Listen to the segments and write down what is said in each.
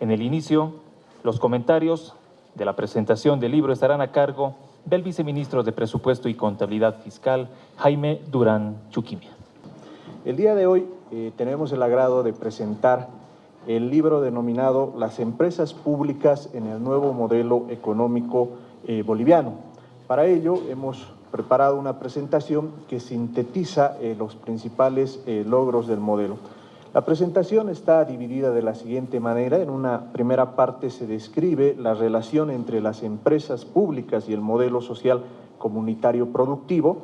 En el inicio, los comentarios de la presentación del libro estarán a cargo del viceministro de Presupuesto y Contabilidad Fiscal, Jaime Durán Chuquimia. El día de hoy eh, tenemos el agrado de presentar el libro denominado Las empresas públicas en el nuevo modelo económico eh, boliviano. Para ello hemos preparado una presentación que sintetiza eh, los principales logros del modelo. La presentación está dividida de la siguiente manera. En una primera parte se describe la relación entre las empresas públicas y el modelo social comunitario productivo.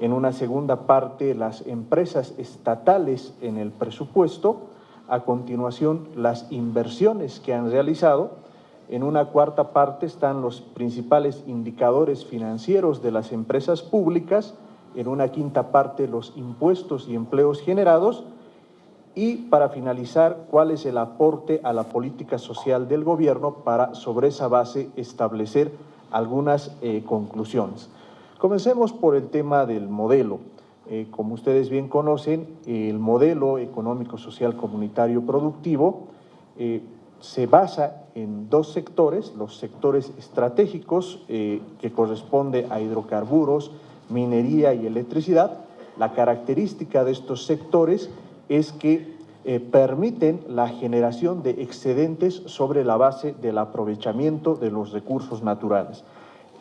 En una segunda parte, las empresas estatales en el presupuesto. A continuación, las inversiones que han realizado. En una cuarta parte están los principales indicadores financieros de las empresas públicas. En una quinta parte, los impuestos y empleos generados y para finalizar, cuál es el aporte a la política social del gobierno para sobre esa base establecer algunas eh, conclusiones. Comencemos por el tema del modelo. Eh, como ustedes bien conocen, el modelo económico, social, comunitario, productivo eh, se basa en dos sectores, los sectores estratégicos que corresponde a hidrocarburos, minería y electricidad. La característica de estos sectores es que eh, permiten la generación de excedentes sobre la base del aprovechamiento de los recursos naturales.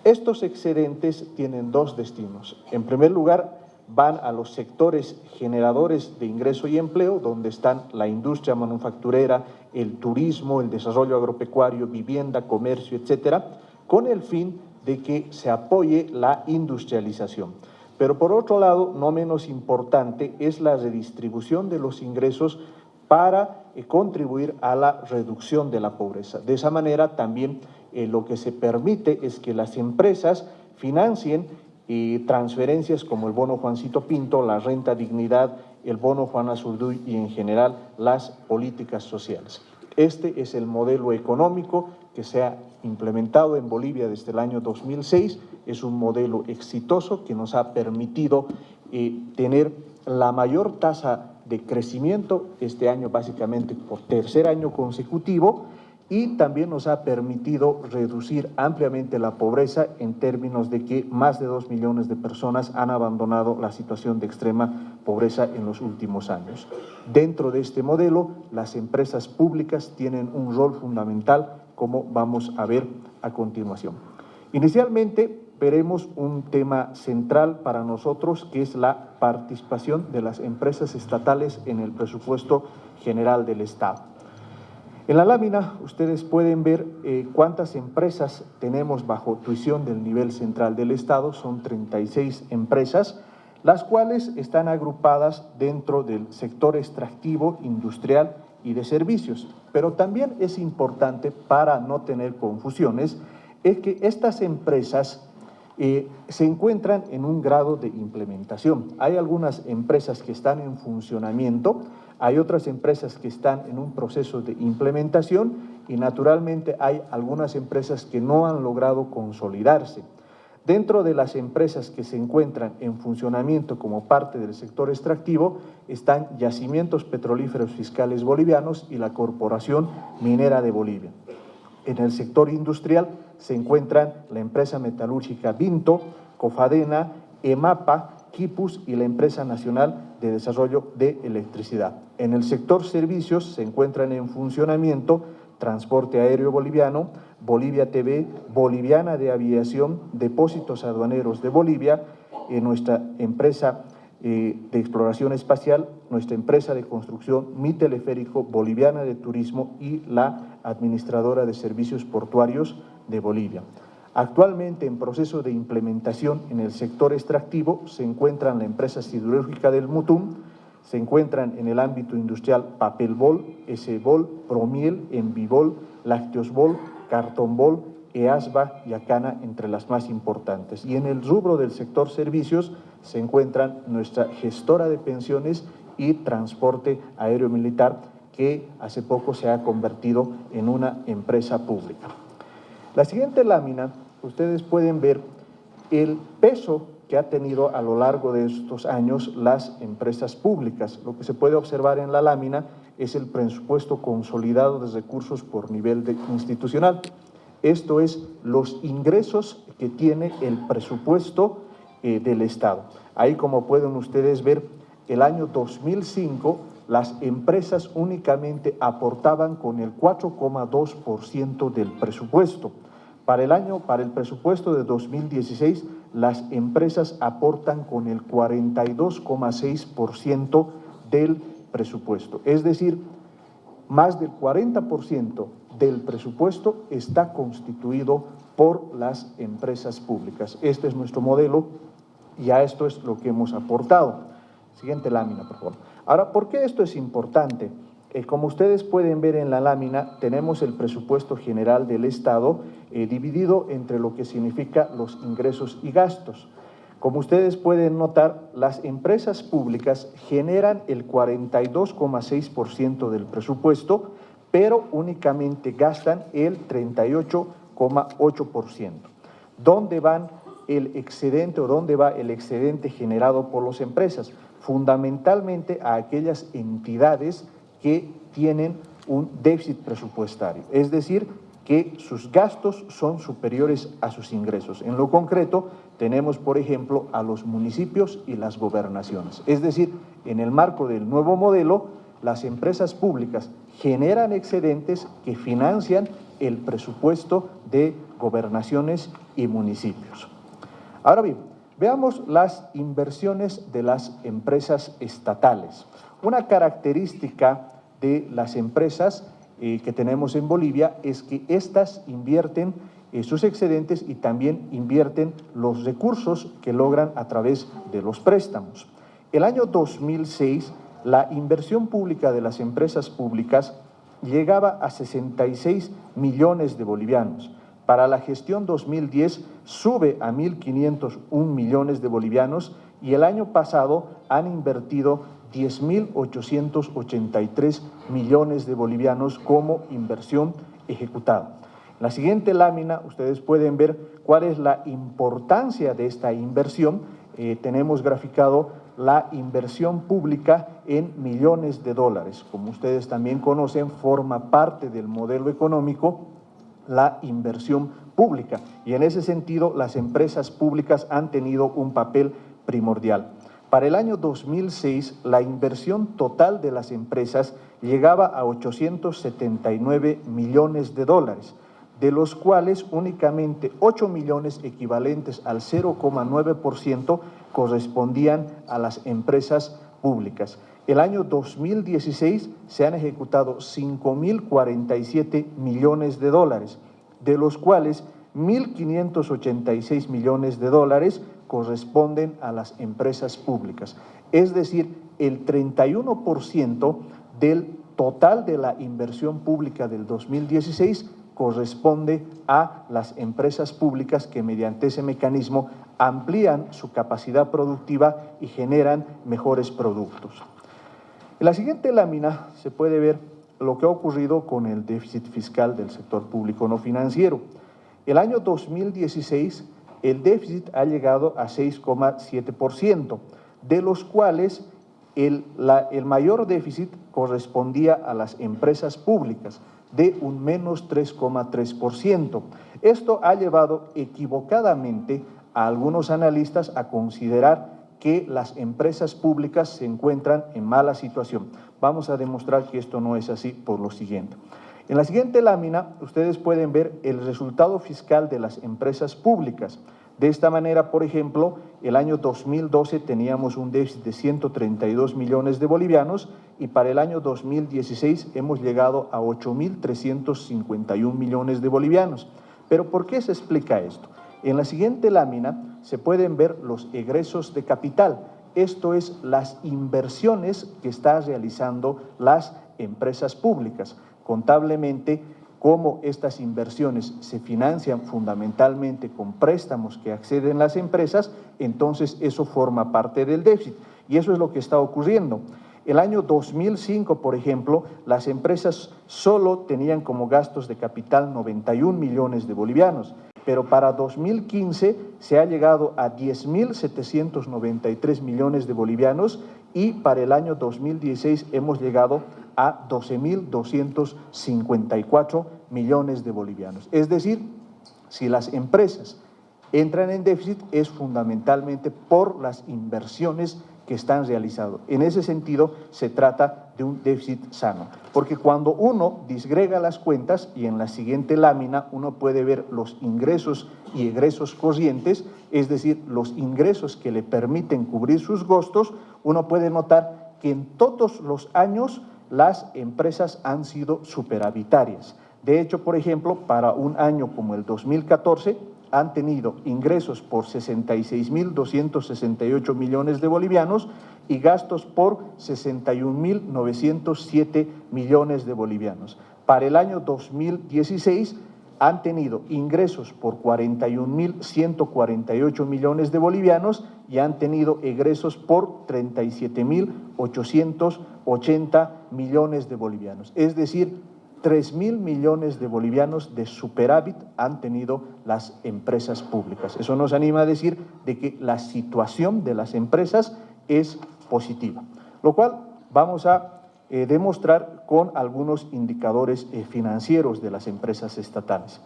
Estos excedentes tienen dos destinos. En primer lugar, van a los sectores generadores de ingreso y empleo, donde están la industria manufacturera, el turismo, el desarrollo agropecuario, vivienda, comercio, etcétera, con el fin de que se apoye la industrialización. Pero por otro lado, no menos importante, es la redistribución de los ingresos para eh, contribuir a la reducción de la pobreza. De esa manera también eh, lo que se permite es que las empresas financien eh, transferencias como el bono Juancito Pinto, la renta dignidad, el bono Juan Azurduy y en general las políticas sociales. Este es el modelo económico que se ha implementado en Bolivia desde el año 2006. Es un modelo exitoso que nos ha permitido eh, tener la mayor tasa de crecimiento este año básicamente por tercer año consecutivo y también nos ha permitido reducir ampliamente la pobreza en términos de que más de dos millones de personas han abandonado la situación de extrema pobreza en los últimos años. Dentro de este modelo, las empresas públicas tienen un rol fundamental, como vamos a ver a continuación. Inicialmente, veremos un tema central para nosotros, que es la participación de las empresas estatales en el presupuesto general del Estado. En la lámina ustedes pueden ver eh, cuántas empresas tenemos bajo tuición del nivel central del Estado, son 36 empresas, las cuales están agrupadas dentro del sector extractivo, industrial y de servicios. Pero también es importante, para no tener confusiones, es que estas empresas eh, se encuentran en un grado de implementación. Hay algunas empresas que están en funcionamiento, hay otras empresas que están en un proceso de implementación y naturalmente hay algunas empresas que no han logrado consolidarse. Dentro de las empresas que se encuentran en funcionamiento como parte del sector extractivo están Yacimientos Petrolíferos Fiscales Bolivianos y la Corporación Minera de Bolivia. En el sector industrial se encuentran la empresa metalúrgica Vinto, Cofadena, EMAPA, Kipus y la Empresa Nacional de Desarrollo de Electricidad. En el sector servicios se encuentran en funcionamiento Transporte Aéreo Boliviano, Bolivia TV, Boliviana de Aviación, Depósitos Aduaneros de Bolivia, eh, nuestra empresa eh, de exploración espacial, nuestra empresa de construcción, mi teleférico, Boliviana de Turismo y la administradora de servicios portuarios de Bolivia. Actualmente en proceso de implementación en el sector extractivo se encuentran la empresa siderúrgica del Mutum, se encuentran en el ámbito industrial Papelbol, Esebol, Promiel, Envibol, Lácteosbol, Cartonbol, EASBA y Acana entre las más importantes. Y en el rubro del sector servicios se encuentran nuestra gestora de pensiones y transporte aéreo militar que hace poco se ha convertido en una empresa pública. La siguiente lámina ustedes pueden ver el peso que ha tenido a lo largo de estos años las empresas públicas. Lo que se puede observar en la lámina es el presupuesto consolidado de recursos por nivel institucional. Esto es los ingresos que tiene el presupuesto eh, del Estado. Ahí como pueden ustedes ver, el año 2005 las empresas únicamente aportaban con el 4,2% del presupuesto. Para el año, para el presupuesto de 2016, las empresas aportan con el 42,6% del presupuesto. Es decir, más del 40% del presupuesto está constituido por las empresas públicas. Este es nuestro modelo y a esto es lo que hemos aportado. Siguiente lámina, por favor. Ahora, ¿por qué esto es importante? Eh, como ustedes pueden ver en la lámina, tenemos el presupuesto general del Estado eh, dividido entre lo que significa los ingresos y gastos. Como ustedes pueden notar, las empresas públicas generan el 42,6% del presupuesto, pero únicamente gastan el 38,8%. ¿Dónde van el excedente o dónde va el excedente generado por las empresas? Fundamentalmente a aquellas entidades que tienen un déficit presupuestario, es decir, que sus gastos son superiores a sus ingresos. En lo concreto, tenemos, por ejemplo, a los municipios y las gobernaciones. Es decir, en el marco del nuevo modelo, las empresas públicas generan excedentes que financian el presupuesto de gobernaciones y municipios. Ahora bien, veamos las inversiones de las empresas estatales. Una característica de las empresas eh, que tenemos en Bolivia es que éstas invierten eh, sus excedentes y también invierten los recursos que logran a través de los préstamos. El año 2006, la inversión pública de las empresas públicas llegaba a 66 millones de bolivianos. Para la gestión 2010 sube a 1.501 millones de bolivianos y el año pasado han invertido 10.883 millones de bolivianos como inversión ejecutada. En la siguiente lámina ustedes pueden ver cuál es la importancia de esta inversión. Eh, tenemos graficado la inversión pública en millones de dólares. Como ustedes también conocen, forma parte del modelo económico la inversión pública y en ese sentido las empresas públicas han tenido un papel primordial. Para el año 2006, la inversión total de las empresas llegaba a 879 millones de dólares, de los cuales únicamente 8 millones equivalentes al 0,9% correspondían a las empresas públicas. El año 2016 se han ejecutado 5.047 millones de dólares, de los cuales 1.586 millones de dólares corresponden a las empresas públicas. Es decir, el 31% del total de la inversión pública del 2016 corresponde a las empresas públicas que mediante ese mecanismo amplían su capacidad productiva y generan mejores productos. En la siguiente lámina se puede ver lo que ha ocurrido con el déficit fiscal del sector público no financiero. El año 2016 el déficit ha llegado a 6,7%, de los cuales el, mayor déficit correspondía a las empresas públicas, de un menos 3,3%. Esto ha llevado equivocadamente a algunos analistas a considerar que las empresas públicas se encuentran en mala situación. Vamos a demostrar que esto no es así por lo siguiente. En la siguiente lámina, ustedes pueden ver el resultado fiscal de las empresas públicas. De esta manera, por ejemplo, el año 2012 teníamos un déficit de 132 millones de bolivianos y para el año 2016 hemos llegado a 8.351 millones de bolivianos. Pero ¿por qué se explica esto? En la siguiente lámina se pueden ver los egresos de capital, esto es las inversiones que están realizando las empresas públicas contablemente cómo estas inversiones se financian fundamentalmente con préstamos que acceden las empresas, entonces eso forma parte del déficit. Y eso es lo que está ocurriendo. El año 2005, por ejemplo, las empresas solo tenían como gastos de capital 91 millones de bolivianos, pero para 2015 se ha llegado a 10.793 millones de bolivianos y para el año 2016 hemos llegado a 12.254 millones de bolivianos. Es decir, si las empresas entran en déficit es fundamentalmente por las inversiones que están realizados. En ese sentido, se trata de un déficit sano, porque cuando uno disgrega las cuentas, y en la siguiente lámina uno puede ver los ingresos y egresos corrientes, es decir, los ingresos que le permiten cubrir sus gastos, uno puede notar que en todos los años las empresas han sido superavitarias. De hecho, por ejemplo, para un año como el 2014, han tenido ingresos por 66.268 millones de bolivianos y gastos por 61.907 millones de bolivianos. Para el año 2016 han tenido ingresos por 41.148 millones de bolivianos y han tenido egresos por 37.880 millones de bolivianos. Es decir, 3 mil millones de bolivianos de superávit han tenido las empresas públicas. Eso nos anima a decir de que la situación de las empresas es positiva, lo cual vamos a eh, demostrar con algunos indicadores eh, financieros de las empresas estatales.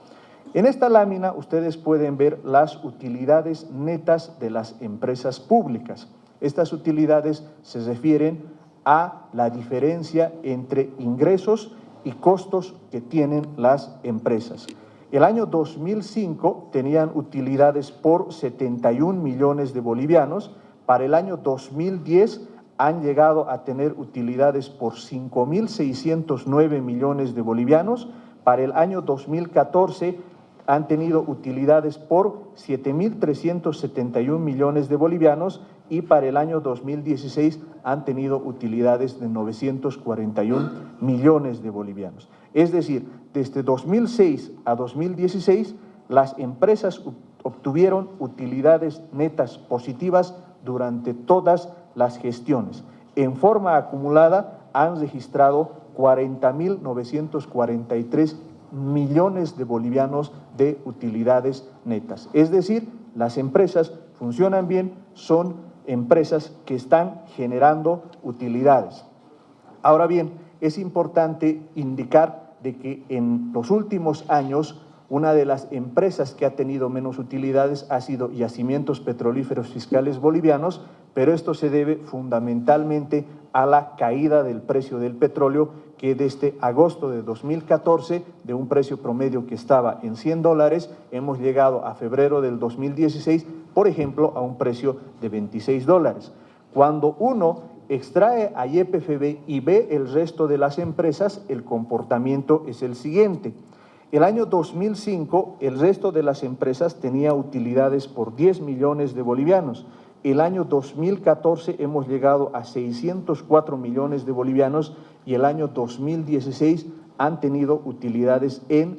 En esta lámina ustedes pueden ver las utilidades netas de las empresas públicas. Estas utilidades se refieren a la diferencia entre ingresos y costos que tienen las empresas. El año 2005 tenían utilidades por 71 millones de bolivianos, para el año 2010 han llegado a tener utilidades por 5.609 millones de bolivianos, para el año 2014 han tenido utilidades por 7.371 millones de bolivianos y para el año 2016 han tenido utilidades de 941 millones de bolivianos. Es decir, desde 2006 a 2016 las empresas obtuvieron utilidades netas positivas durante todas las gestiones. En forma acumulada han registrado 40.943 millones de bolivianos de utilidades netas. Es decir, las empresas funcionan bien, son empresas que están generando utilidades. Ahora bien, es importante indicar de que en los últimos años una de las empresas que ha tenido menos utilidades ha sido Yacimientos Petrolíferos Fiscales Bolivianos, pero esto se debe fundamentalmente a la caída del precio del petróleo que desde agosto de 2014, de un precio promedio que estaba en 100 dólares, hemos llegado a febrero del 2016, por ejemplo, a un precio de 26 dólares. Cuando uno extrae a YPFB y ve el resto de las empresas, el comportamiento es el siguiente. El año 2005, el resto de las empresas tenía utilidades por 10 millones de bolivianos. El año 2014 hemos llegado a 604 millones de bolivianos y el año 2016 han tenido utilidades en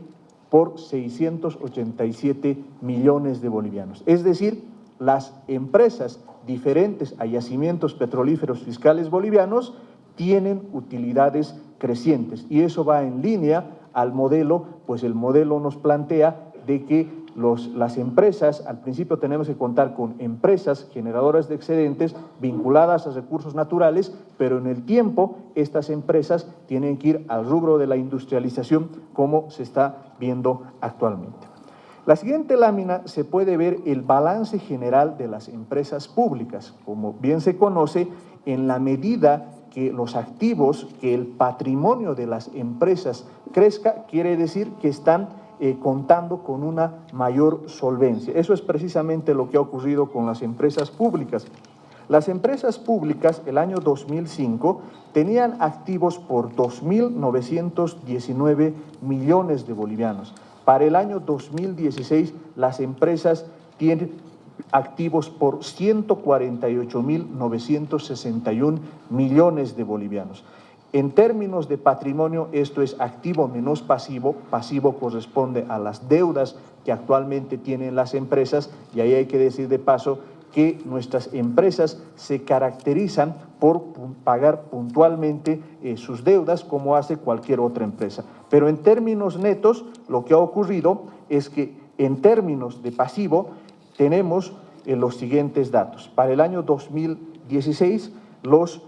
por 687 millones de bolivianos. Es decir, las empresas diferentes a yacimientos petrolíferos fiscales bolivianos tienen utilidades crecientes y eso va en línea al modelo, pues el modelo nos plantea de que las empresas, al principio tenemos que contar con empresas generadoras de excedentes vinculadas a recursos naturales, pero en el tiempo estas empresas tienen que ir al rubro de la industrialización como se está viendo actualmente. La siguiente lámina se puede ver el balance general de las empresas públicas. Como bien se conoce, en la medida que los activos, que el patrimonio de las empresas crezca, quiere decir que están eh, contando con una mayor solvencia. Eso es precisamente lo que ha ocurrido con las empresas públicas. Las empresas públicas el año 2005 tenían activos por 2.919 millones de bolivianos. Para el año 2016 las empresas tienen activos por 148.961 millones de bolivianos. En términos de patrimonio, esto es activo menos pasivo. Pasivo corresponde a las deudas que actualmente tienen las empresas y ahí hay que decir de paso que nuestras empresas se caracterizan por pagar puntualmente eh, sus deudas como hace cualquier otra empresa. Pero en términos netos, lo que ha ocurrido es que en términos de pasivo tenemos eh, los siguientes datos. Para el año 2016, los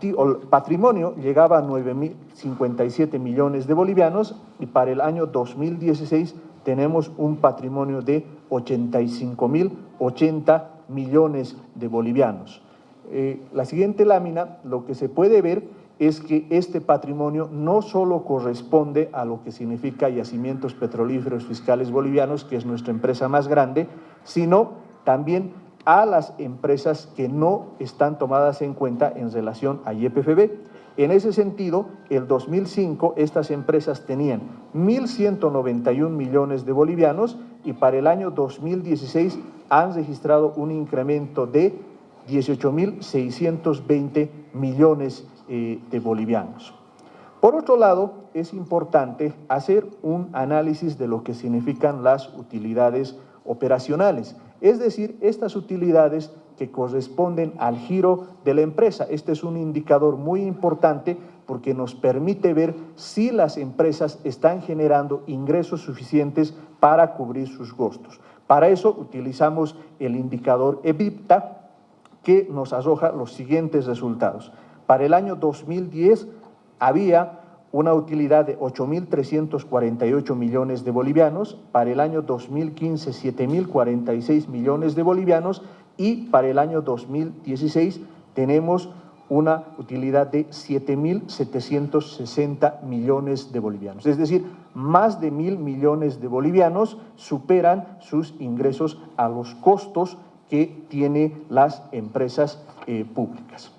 el patrimonio llegaba a 9.057 millones de bolivianos y para el año 2016 tenemos un patrimonio de 85.080 millones de bolivianos. Eh, la siguiente lámina, lo que se puede ver es que este patrimonio no solo corresponde a lo que significa Yacimientos Petrolíferos Fiscales Bolivianos, que es nuestra empresa más grande, sino también a las empresas que no están tomadas en cuenta en relación a YPFB. En ese sentido, el 2005 estas empresas tenían 1.191 millones de bolivianos y para el año 2016 han registrado un incremento de 18.620 millones eh, de bolivianos. Por otro lado, es importante hacer un análisis de lo que significan las utilidades operacionales, es decir, estas utilidades que corresponden al giro de la empresa. Este es un indicador muy importante porque nos permite ver si las empresas están generando ingresos suficientes para cubrir sus costos. Para eso utilizamos el indicador EBITDA que nos arroja los siguientes resultados. Para el año 2010 había una utilidad de 8.348 millones de bolivianos, para el año 2015 7.046 millones de bolivianos y para el año 2016 tenemos una utilidad de 7.760 millones de bolivianos. Es decir, más de mil millones de bolivianos superan sus ingresos a los costos que tienen las empresas eh, públicas.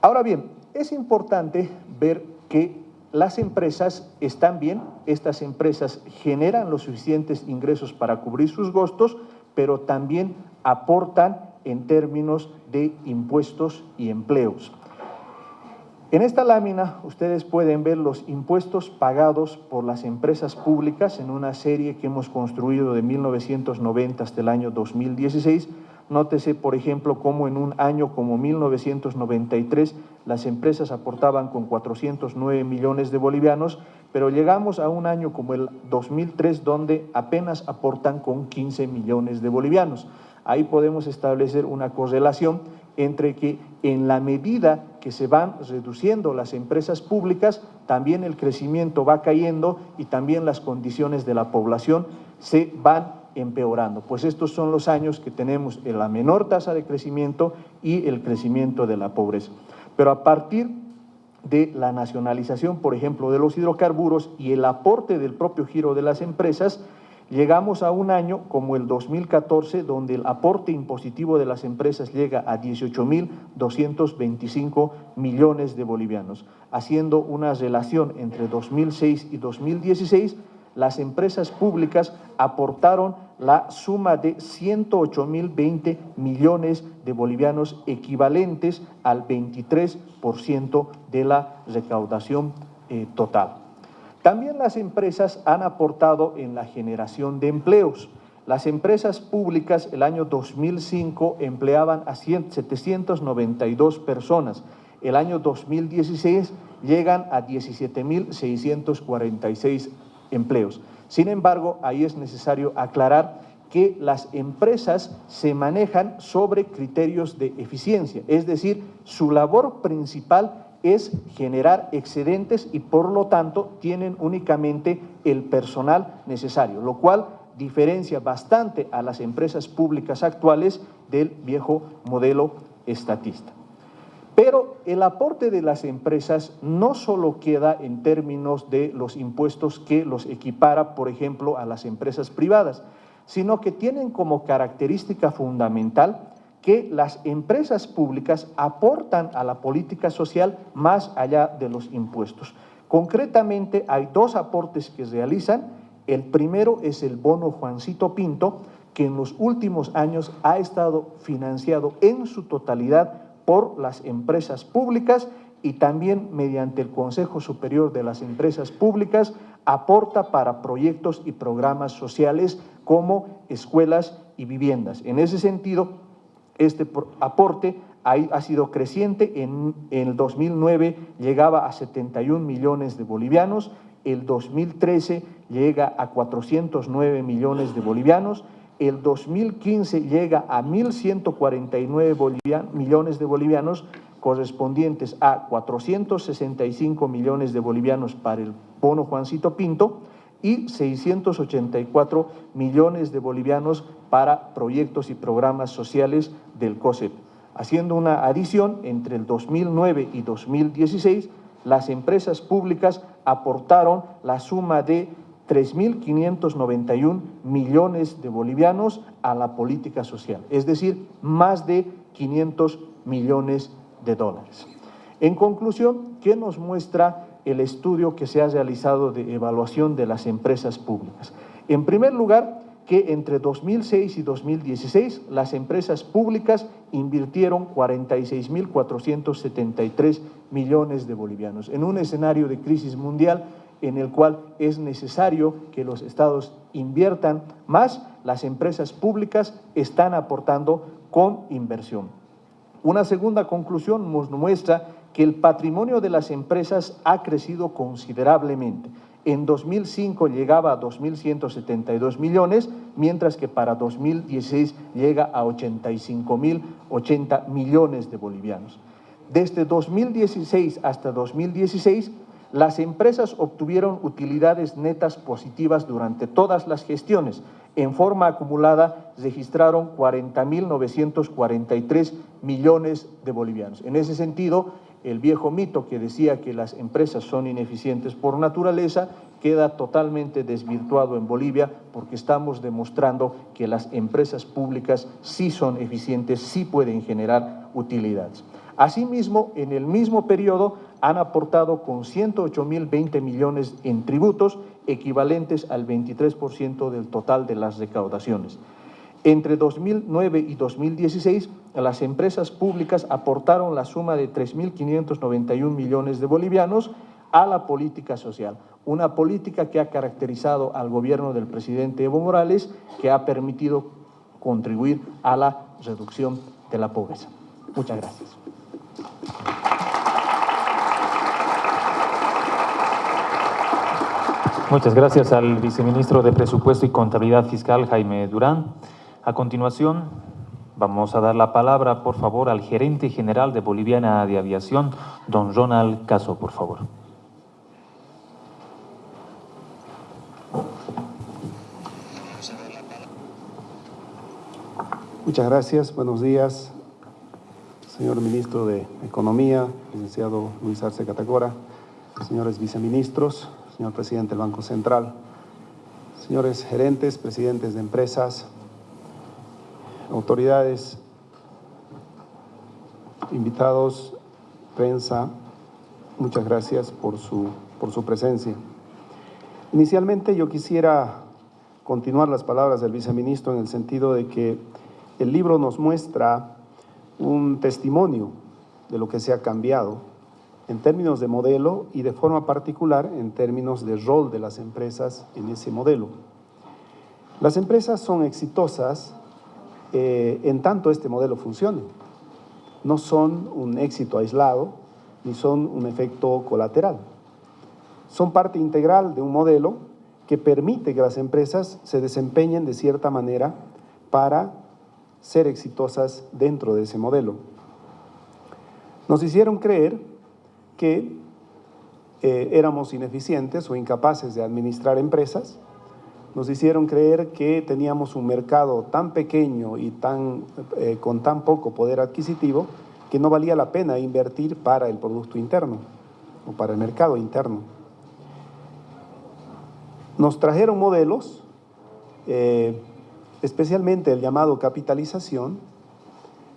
Ahora bien, es importante ver que las empresas están bien, estas empresas generan los suficientes ingresos para cubrir sus gastos, pero también aportan en términos de impuestos y empleos. En esta lámina ustedes pueden ver los impuestos pagados por las empresas públicas en una serie que hemos construido de 1990 hasta el año 2016. Nótese, por ejemplo, cómo en un año como 1993 las empresas aportaban con 409 millones de bolivianos, pero llegamos a un año como el 2003 donde apenas aportan con 15 millones de bolivianos. Ahí podemos establecer una correlación entre que en la medida que se van reduciendo las empresas públicas, también el crecimiento va cayendo y también las condiciones de la población se van empeorando. Pues estos son los años que tenemos la menor tasa de crecimiento y el crecimiento de la pobreza. Pero a partir de la nacionalización, por ejemplo, de los hidrocarburos y el aporte del propio giro de las empresas, Llegamos a un año como el 2014, donde el aporte impositivo de las empresas llega a 18.225 millones de bolivianos, haciendo una relación entre 2006 y 2016, las empresas públicas aportaron la suma de 108.020 millones de bolivianos equivalentes al 23% de la recaudación eh, total. También las empresas han aportado en la generación de empleos. Las empresas públicas el año 2005 empleaban a 792 personas. El año 2016 llegan a 17.646 empleos. Sin embargo, ahí es necesario aclarar que las empresas se manejan sobre criterios de eficiencia, es decir, su labor principal es generar excedentes y por lo tanto tienen únicamente el personal necesario, lo cual diferencia bastante a las empresas públicas actuales del viejo modelo estatista. Pero el aporte de las empresas no solo queda en términos de los impuestos que los equipara, por ejemplo, a las empresas privadas, sino que tienen como característica fundamental que las empresas públicas aportan a la política social más allá de los impuestos. Concretamente, hay dos aportes que realizan. El primero es el bono Juancito Pinto, que en los últimos años ha estado financiado en su totalidad por las empresas públicas y también mediante el Consejo Superior de las Empresas Públicas aporta para proyectos y programas sociales como escuelas y viviendas. En ese sentido, este aporte ha sido creciente, en, el 2009 llegaba a 71 millones de bolivianos, el 2013 llega a 409 millones de bolivianos, el 2015 llega a 1.149 millones de bolivianos, correspondientes a 465 millones de bolivianos para el bono Juancito Pinto y 684 millones de bolivianos para proyectos y programas sociales del COSEP. Haciendo una adición, entre el 2009 y 2016, las empresas públicas aportaron la suma de 3.591 millones de bolivianos a la política social, es decir, más de 500 millones de dólares. En conclusión, ¿qué nos muestra el estudio que se ha realizado de evaluación de las empresas públicas? En primer lugar, que entre 2006 y 2016 las empresas públicas invirtieron 46.473 millones de bolivianos. En un escenario de crisis mundial en el cual es necesario que los estados inviertan más, las empresas públicas están aportando con inversión. Una segunda conclusión nos muestra que el patrimonio de las empresas ha crecido considerablemente. En 2005 llegaba a 2.172 millones, mientras que para 2016 llega a 85.080 millones de bolivianos. Desde 2016 hasta 2016, las empresas obtuvieron utilidades netas positivas durante todas las gestiones. En forma acumulada registraron 40.943 millones de bolivianos. En ese sentido, el viejo mito que decía que las empresas son ineficientes por naturaleza queda totalmente desvirtuado en Bolivia porque estamos demostrando que las empresas públicas sí son eficientes, sí pueden generar utilidades. Asimismo, en el mismo periodo han aportado con 108.020 millones en tributos, equivalentes al 23% del total de las recaudaciones. Entre 2009 y 2016, las empresas públicas aportaron la suma de 3.591 millones de bolivianos a la política social, una política que ha caracterizado al gobierno del presidente Evo Morales, que ha permitido contribuir a la reducción de la pobreza. Muchas gracias. Muchas gracias al viceministro de Presupuesto y Contabilidad Fiscal, Jaime Durán. A continuación, vamos a dar la palabra, por favor, al gerente general de Boliviana de Aviación, don Ronald Caso, por favor. Muchas gracias, buenos días, señor ministro de Economía, licenciado Luis Arce Catacora, señores viceministros, señor presidente del Banco Central, señores gerentes, presidentes de empresas, autoridades, invitados, prensa, muchas gracias por su, por su presencia. Inicialmente yo quisiera continuar las palabras del viceministro en el sentido de que el libro nos muestra un testimonio de lo que se ha cambiado en términos de modelo y de forma particular en términos de rol de las empresas en ese modelo. Las empresas son exitosas eh, en tanto este modelo funcione. No son un éxito aislado ni son un efecto colateral. Son parte integral de un modelo que permite que las empresas se desempeñen de cierta manera para ser exitosas dentro de ese modelo. Nos hicieron creer que eh, éramos ineficientes o incapaces de administrar empresas, nos hicieron creer que teníamos un mercado tan pequeño y tan, eh, con tan poco poder adquisitivo que no valía la pena invertir para el Producto Interno o para el mercado interno. Nos trajeron modelos, eh, especialmente el llamado capitalización,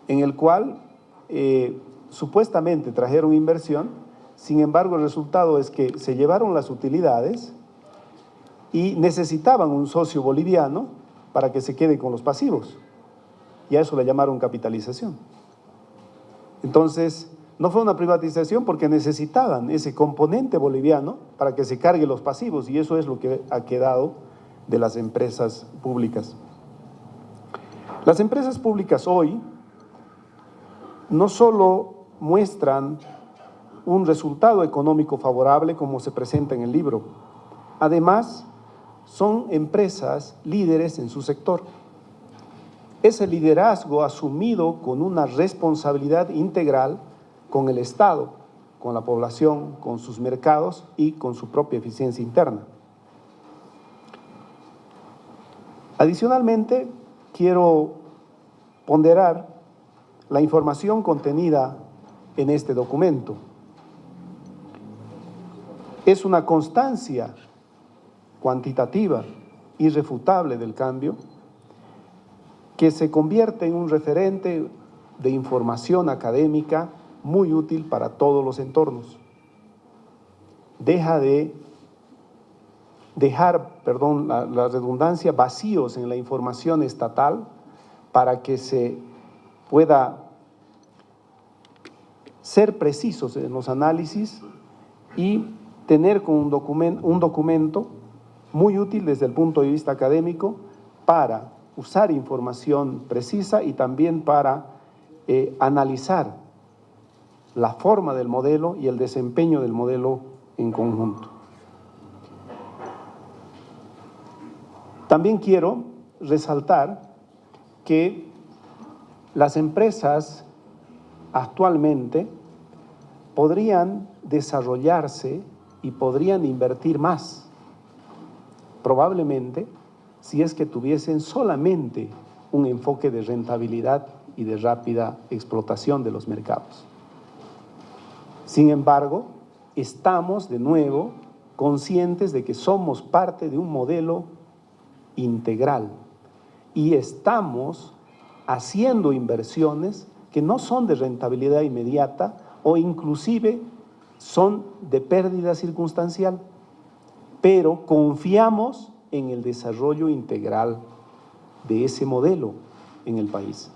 en el cual supuestamente trajeron inversión, sin embargo, el resultado es que se llevaron las utilidades y necesitaban un socio boliviano para que se quede con los pasivos. Y a eso le llamaron capitalización. Entonces, no fue una privatización porque necesitaban ese componente boliviano para que se cargue los pasivos y eso es lo que ha quedado de las empresas públicas. Las empresas públicas hoy no solo muestran un resultado económico favorable como se presenta en el libro. Además, son empresas líderes en su sector. Ese liderazgo asumido con una responsabilidad integral con el Estado, con la población, con sus mercados y con su propia eficiencia interna. Adicionalmente, quiero ponderar la información contenida en este documento. Es una constancia cuantitativa, irrefutable del cambio, que se convierte en un referente de información académica muy útil para todos los entornos. Deja de dejar, perdón, la, la, redundancia, vacíos en la información estatal para que se pueda ser precisos en los análisis y tener con un, documento, un documento muy útil desde el punto de vista académico para usar información precisa y también para eh, analizar la forma del modelo y el desempeño del modelo en conjunto. También quiero resaltar que las empresas actualmente podrían desarrollarse y podrían invertir más, probablemente si es que tuviesen solamente un enfoque de rentabilidad y de rápida explotación de los mercados. Sin embargo, estamos de nuevo conscientes de que somos parte de un modelo integral y estamos haciendo inversiones que no son de rentabilidad inmediata o inclusive son de pérdida circunstancial, pero confiamos en el desarrollo integral de ese modelo en el país.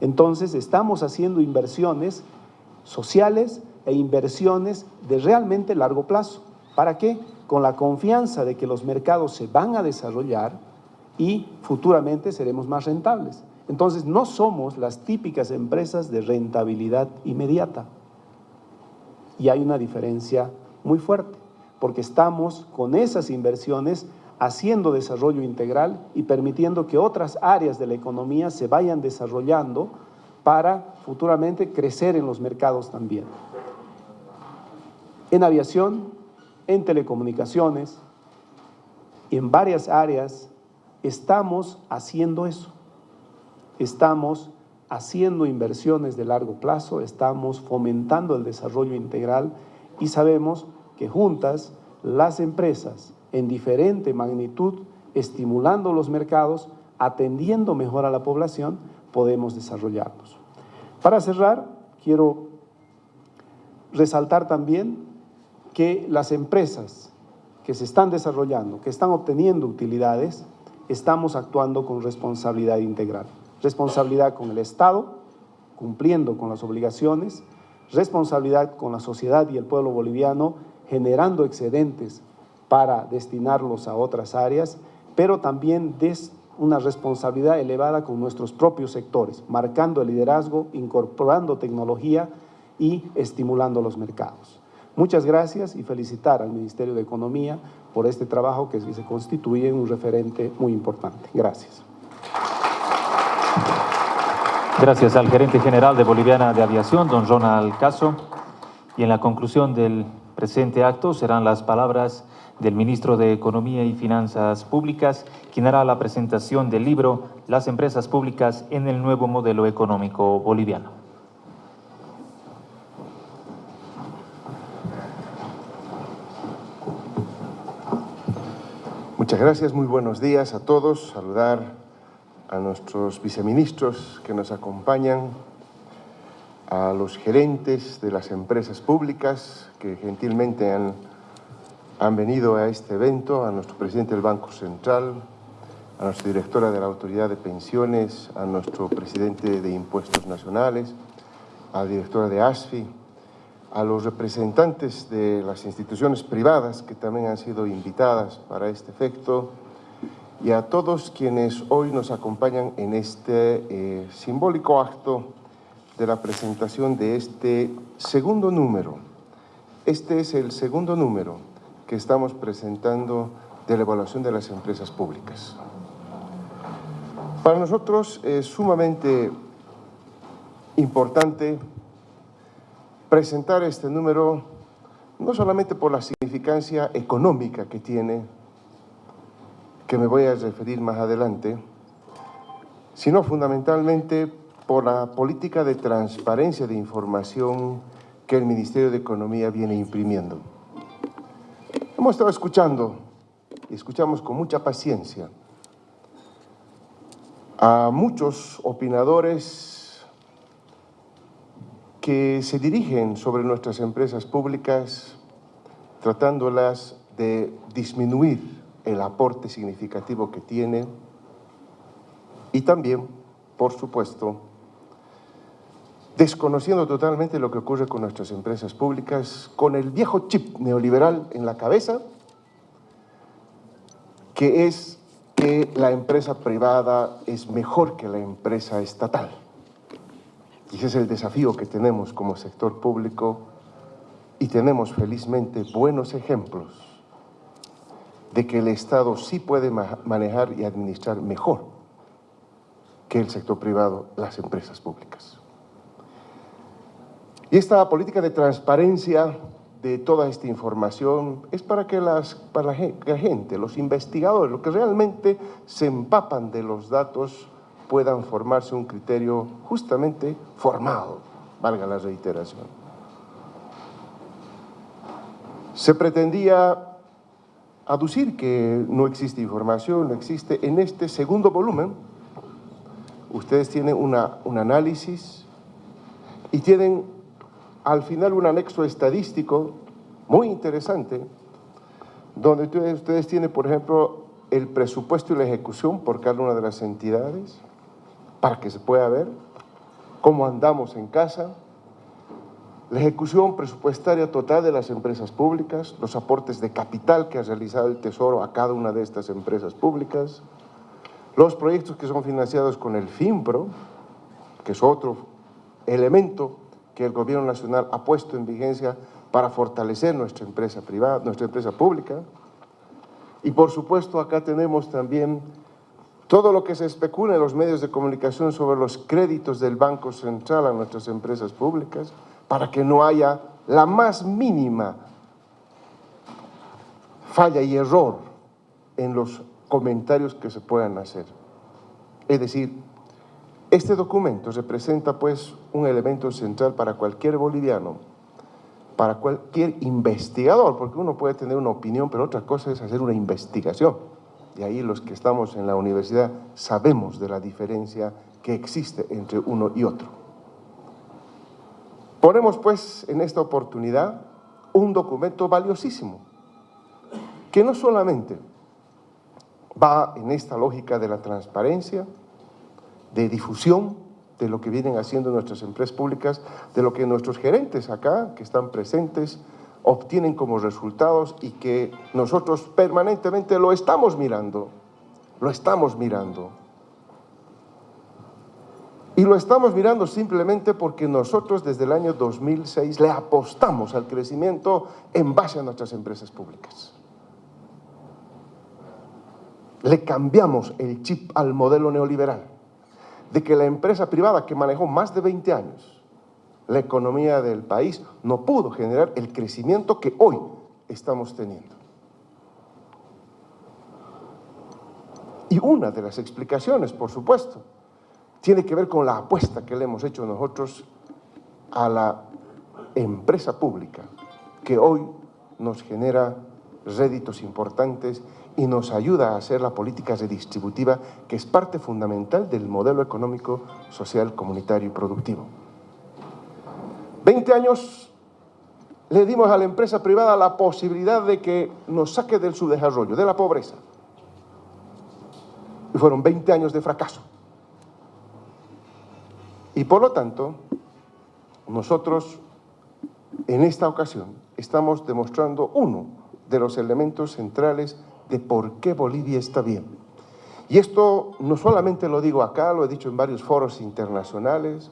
Entonces estamos haciendo inversiones sociales e inversiones de realmente largo plazo. ¿Para qué? Con la confianza de que los mercados se van a desarrollar y futuramente seremos más rentables. Entonces no somos las típicas empresas de rentabilidad inmediata. Y hay una diferencia muy fuerte, porque estamos con esas inversiones haciendo desarrollo integral y permitiendo que otras áreas de la economía se vayan desarrollando para futuramente crecer en los mercados también. En aviación, en telecomunicaciones, en varias áreas estamos haciendo eso. Estamos haciendo inversiones de largo plazo, estamos fomentando el desarrollo integral y sabemos que juntas las empresas en diferente magnitud, estimulando los mercados, atendiendo mejor a la población, podemos desarrollarnos. Para cerrar, quiero resaltar también que las empresas que se están desarrollando, que están obteniendo utilidades, estamos actuando con responsabilidad integral. Responsabilidad con el Estado, cumpliendo con las obligaciones, responsabilidad con la sociedad y el pueblo boliviano, generando excedentes para destinarlos a otras áreas, pero también des una responsabilidad elevada con nuestros propios sectores, marcando el liderazgo, incorporando tecnología y estimulando los mercados. Muchas gracias y felicitar al Ministerio de Economía por este trabajo que se constituye en un referente muy importante. Gracias. Gracias al gerente general de Boliviana de Aviación, don Ronald Caso. Y en la conclusión del presente acto serán las palabras del ministro de Economía y Finanzas Públicas, quien hará la presentación del libro Las empresas públicas en el nuevo modelo económico boliviano. Muchas gracias, muy buenos días a todos. Saludar a nuestros viceministros que nos acompañan, a los gerentes de las empresas públicas que gentilmente han han venido a este evento, a nuestro presidente del Banco Central, a nuestra directora de la Autoridad de Pensiones, a nuestro presidente de Impuestos Nacionales, a la directora de ASFI, a los representantes de las instituciones privadas que también han sido invitadas para este efecto y a todos quienes hoy nos acompañan en este eh, simbólico acto de la presentación de este segundo número. Este es el segundo número que estamos presentando de la evaluación de las empresas públicas. Para nosotros es sumamente importante presentar este número no solamente por la significancia económica que tiene, que me voy a referir más adelante, sino fundamentalmente por la política de transparencia de información que el Ministerio de Economía viene imprimiendo. Hemos estado escuchando, y escuchamos con mucha paciencia, a muchos opinadores que se dirigen sobre nuestras empresas públicas tratándolas de disminuir el aporte significativo que tiene y también, por supuesto, desconociendo totalmente lo que ocurre con nuestras empresas públicas, con el viejo chip neoliberal en la cabeza, que es que la empresa privada es mejor que la empresa estatal. Y ese es el desafío que tenemos como sector público y tenemos felizmente buenos ejemplos de que el Estado sí puede manejar y administrar mejor que el sector privado las empresas públicas. Y esta política de transparencia de toda esta información es para que, las, para la gente, los investigadores, los que realmente se empapan de los datos, puedan formarse un criterio justamente formado, valga la reiteración. Se pretendía aducir que no existe información, no existe. En este segundo volumen, ustedes tienen una, un análisis y tienen al final un anexo estadístico muy interesante, donde ustedes, tienen, por ejemplo, el presupuesto y la ejecución por cada una de las entidades, para que se pueda ver cómo andamos en casa, la ejecución presupuestaria total de las empresas públicas, los aportes de capital que ha realizado el Tesoro a cada una de estas empresas públicas, los proyectos que son financiados con el FIMPRO, que es otro elemento que el Gobierno Nacional ha puesto en vigencia para fortalecer nuestra empresa privada, nuestra empresa pública. Y por supuesto acá tenemos también todo lo que se especula en los medios de comunicación sobre los créditos del Banco Central a nuestras empresas públicas, para que no haya la más mínima falla y error en los comentarios que se puedan hacer. Es decir, este documento representa pues un elemento central para cualquier boliviano, para cualquier investigador, porque uno puede tener una opinión, pero otra cosa es hacer una investigación. Y ahí los que estamos en la universidad sabemos de la diferencia que existe entre uno y otro. Ponemos pues en esta oportunidad un documento valiosísimo, que no solamente va en esta lógica de la transparencia, de difusión de lo que vienen haciendo nuestras empresas públicas, de lo que nuestros gerentes acá, que están presentes, obtienen como resultados y que nosotros permanentemente lo estamos mirando, lo estamos mirando. Y lo estamos mirando simplemente porque nosotros desde el año 2006 le apostamos al crecimiento en base a nuestras empresas públicas. Le cambiamos el chip al modelo neoliberal de que la empresa privada que manejó más de 20 años la economía del país no pudo generar el crecimiento que hoy estamos teniendo. Y una de las explicaciones, por supuesto, tiene que ver con la apuesta que le hemos hecho nosotros a la empresa pública, que hoy nos genera réditos importantes y nos ayuda a hacer la política redistributiva que es parte fundamental del modelo económico, social, comunitario y productivo. Veinte años le dimos a la empresa privada la posibilidad de que nos saque del subdesarrollo, de la pobreza. Y fueron 20 años de fracaso. Y por lo tanto, nosotros en esta ocasión estamos demostrando uno de los elementos centrales de por qué Bolivia está bien. Y esto no solamente lo digo acá, lo he dicho en varios foros internacionales,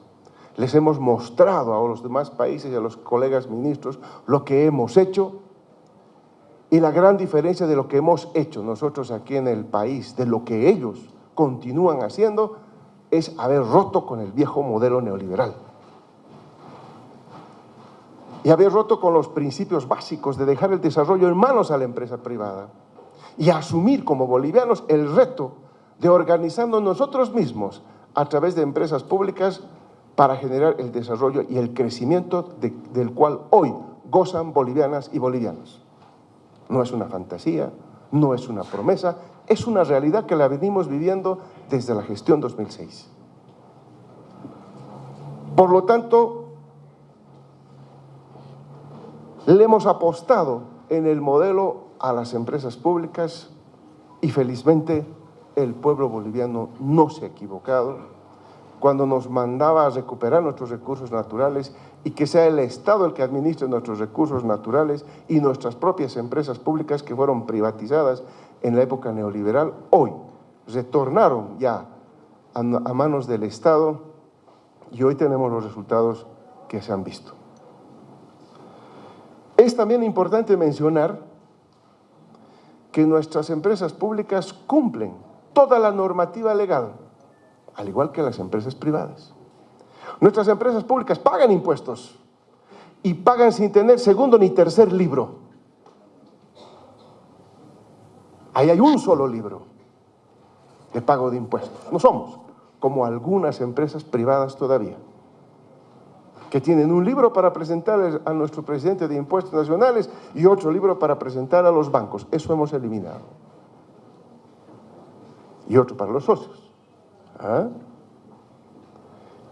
les hemos mostrado a los demás países y a los colegas ministros lo que hemos hecho y la gran diferencia de lo que hemos hecho nosotros aquí en el país, de lo que ellos continúan haciendo, es haber roto con el viejo modelo neoliberal. y haber roto con los principios básicos de dejar el desarrollo en manos a la empresa privada y asumir como bolivianos el reto de organizarnos nosotros mismos a través de empresas públicas para generar el desarrollo y el crecimiento del cual hoy gozan bolivianas y bolivianos. No es una fantasía, no es una promesa, es una realidad que la venimos viviendo desde la gestión 2006. Por lo tanto, le hemos apostado en el modelo a las empresas públicas y felizmente el pueblo boliviano no se ha equivocado cuando nos mandaba a recuperar nuestros recursos naturales y que sea el Estado el que administre nuestros recursos naturales y nuestras propias empresas públicas que fueron privatizadas en la época neoliberal, hoy retornaron ya a, manos del Estado y hoy tenemos los resultados que se han visto. Es también importante mencionar que nuestras empresas públicas cumplen toda la normativa legal, al igual que las empresas privadas. Nuestras empresas públicas pagan impuestos y pagan sin tener segundo ni tercer libro. Ahí hay un solo libro de pago de impuestos. No somos como algunas empresas privadas todavía, que tienen un libro para presentar a nuestro presidente de impuestos nacionales y otro libro para presentar a los bancos. Eso hemos eliminado. Y otro para los socios. ¿Ah?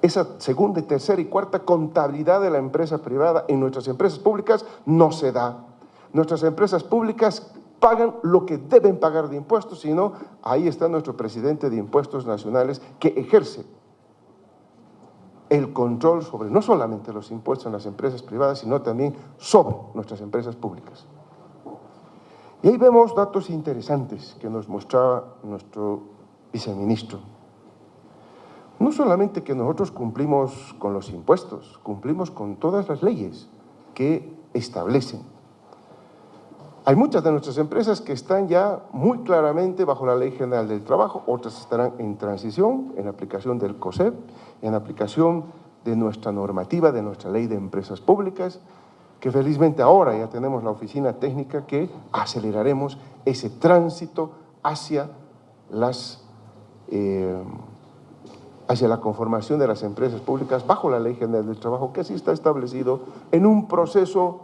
esa segunda, tercera y cuarta contabilidad de la empresa privada en nuestras empresas públicas no se da. Nuestras empresas públicas pagan lo que deben pagar de impuestos, sino ahí está nuestro presidente de impuestos nacionales que ejerce el control sobre no solamente los impuestos en las empresas privadas, sino también sobre nuestras empresas públicas. Y ahí vemos datos interesantes que nos mostraba nuestro viceministro no solamente que nosotros cumplimos con los impuestos, cumplimos con todas las leyes que establecen. Hay muchas de nuestras empresas que están ya muy claramente bajo la Ley General del Trabajo, otras estarán en transición, en aplicación del COSEP, en aplicación de nuestra normativa, de nuestra Ley de Empresas Públicas, que felizmente ahora ya tenemos la oficina técnica que aceleraremos ese tránsito hacia las... Eh, hacia la conformación de las empresas públicas bajo la Ley General del Trabajo, que así está establecido en un proceso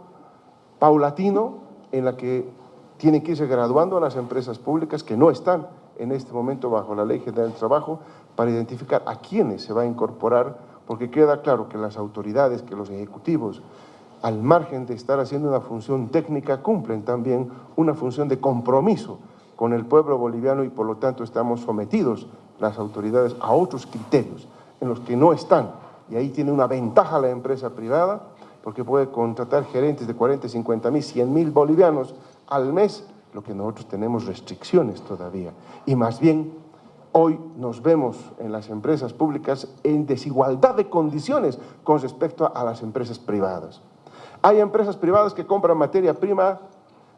paulatino en la que tienen que irse graduando a las empresas públicas que no están en este momento bajo la Ley General del Trabajo para identificar a quiénes se va a incorporar, porque queda claro que las autoridades, que los ejecutivos, al margen de estar haciendo una función técnica, cumplen también una función de compromiso con el pueblo boliviano y por lo tanto estamos sometidos las autoridades a otros criterios en los que no están. Y ahí tiene una ventaja la empresa privada porque puede contratar gerentes de 40, 50 mil, 100 mil bolivianos al mes, lo que nosotros tenemos restricciones todavía. Y más bien, hoy nos vemos en las empresas públicas en desigualdad de condiciones con respecto a las empresas privadas. Hay empresas privadas que compran materia prima,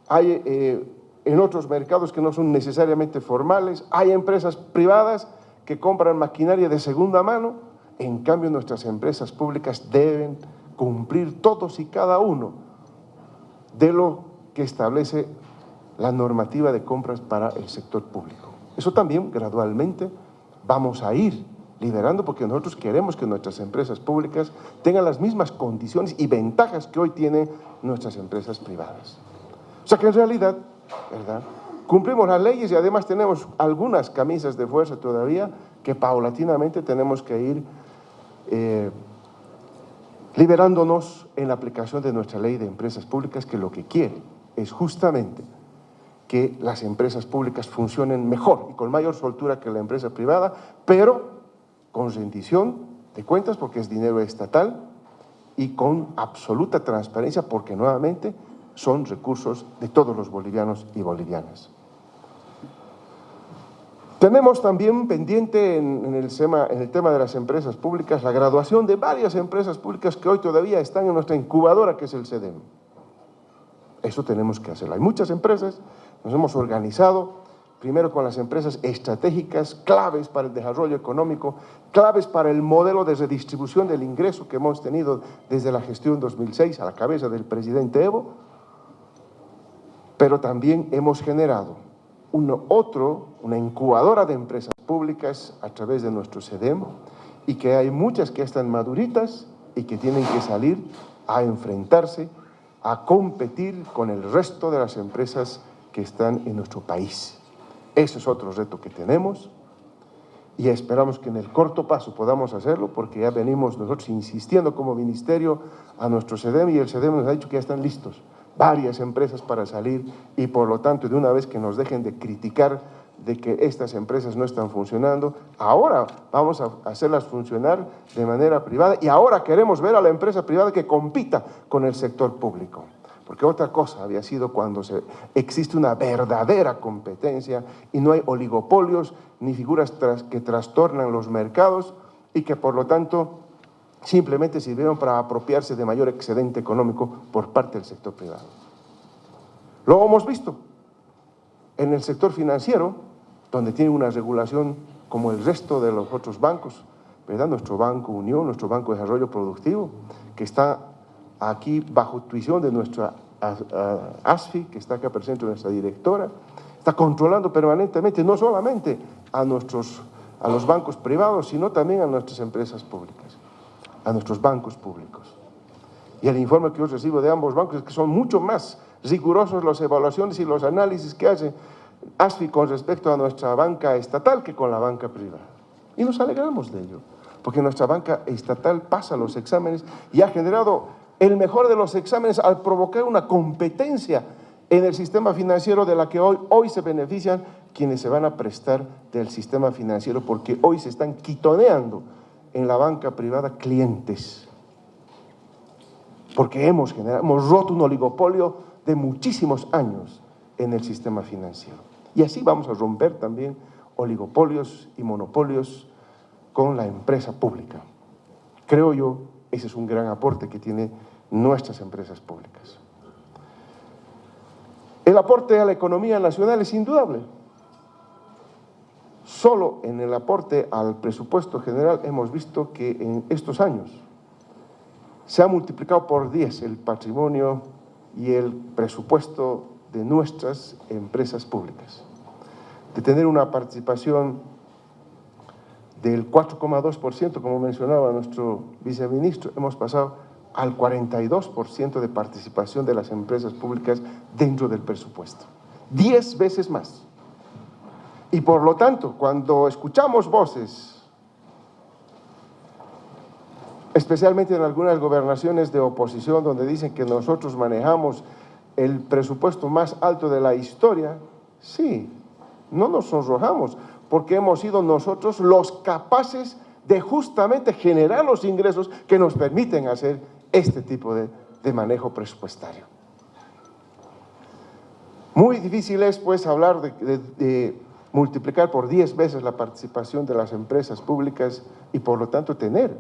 hay eh, en otros mercados que no son necesariamente formales, hay empresas privadas que compran maquinaria de segunda mano, en cambio nuestras empresas públicas deben cumplir todos y cada uno de lo que establece la normativa de compras para el sector público. Eso también gradualmente vamos a ir liberando porque nosotros queremos que nuestras empresas públicas tengan las mismas condiciones y ventajas que hoy tienen nuestras empresas privadas. O sea que en realidad ¿verdad? Cumplimos las leyes y además tenemos algunas camisas de fuerza todavía que paulatinamente tenemos que ir eh, liberándonos en la aplicación de nuestra ley de empresas públicas que lo que quiere es justamente que las empresas públicas funcionen mejor y con mayor soltura que la empresa privada, pero con rendición de cuentas porque es dinero estatal y con absoluta transparencia porque nuevamente son recursos de todos los bolivianos y bolivianas. Tenemos también pendiente en, el tema, el tema de las empresas públicas la graduación de varias empresas públicas que hoy todavía están en nuestra incubadora, que es el CEDEM. Eso tenemos que hacerlo. Hay muchas empresas, nos hemos organizado, primero con las empresas estratégicas, claves para el desarrollo económico, claves para el modelo de redistribución del ingreso que hemos tenido desde la gestión 2006 a la cabeza del presidente Evo, pero también hemos generado otro, una incubadora de empresas públicas a través de nuestro SEDEM y que hay muchas que están maduritas y que tienen que salir a enfrentarse, a competir con el resto de las empresas que están en nuestro país. Ese es otro reto que tenemos y esperamos que en el corto paso podamos hacerlo porque ya venimos nosotros insistiendo como ministerio a nuestro SEDEM y el SEDEM nos ha dicho que ya están listos varias empresas para salir y por lo tanto de una vez que nos dejen de criticar de que estas empresas no están funcionando, ahora vamos a hacerlas funcionar de manera privada y ahora queremos ver a la empresa privada que compita con el sector público. Porque otra cosa había sido cuando se, existe una verdadera competencia y no hay oligopolios ni figuras que trastornan los mercados y que por lo tanto simplemente sirvieron para apropiarse de mayor excedente económico por parte del sector privado. Lo hemos visto en el sector financiero, donde tiene una regulación como el resto de los otros bancos, ¿verdad? Nuestro Banco Unión, nuestro Banco de Desarrollo Productivo, que está aquí bajo tuición de nuestra ASFI, que está acá presente nuestra directora, está controlando permanentemente no solamente a, nuestros, a los bancos privados, sino también a nuestras empresas públicas a nuestros bancos públicos. Y el informe que yo recibo de ambos bancos es que son mucho más rigurosos las evaluaciones y los análisis que hace ASFI con respecto a nuestra banca estatal que con la banca privada. Y nos alegramos de ello, porque nuestra banca estatal pasa los exámenes y ha generado el mejor de los exámenes al provocar una competencia en el sistema financiero de la que hoy, hoy se benefician quienes se van a prestar del sistema financiero porque hoy se están quitoneando en la banca privada clientes. Porque hemos, generado, hemos roto un oligopolio de muchísimos años en el sistema financiero. Y así vamos a romper también oligopolios y monopolios con la empresa pública. Creo yo, ese es un gran aporte que tienen nuestras empresas públicas. El aporte a la economía nacional es indudable. Solo en el aporte al presupuesto general hemos visto que en estos años se ha multiplicado por 10 el patrimonio y el presupuesto de nuestras empresas públicas. De tener una participación del 4,2%, como mencionaba nuestro viceministro, hemos pasado al 42% de participación de las empresas públicas dentro del presupuesto. Diez veces más. Y por lo tanto, cuando escuchamos voces, especialmente en algunas gobernaciones de oposición donde dicen que nosotros manejamos el presupuesto más alto de la historia, sí, no nos sonrojamos, porque hemos sido nosotros los capaces de justamente generar los ingresos que nos permiten hacer este tipo de, de manejo presupuestario. Muy difícil es, pues, hablar de, multiplicar por 10 veces la participación de las empresas públicas y por lo tanto tener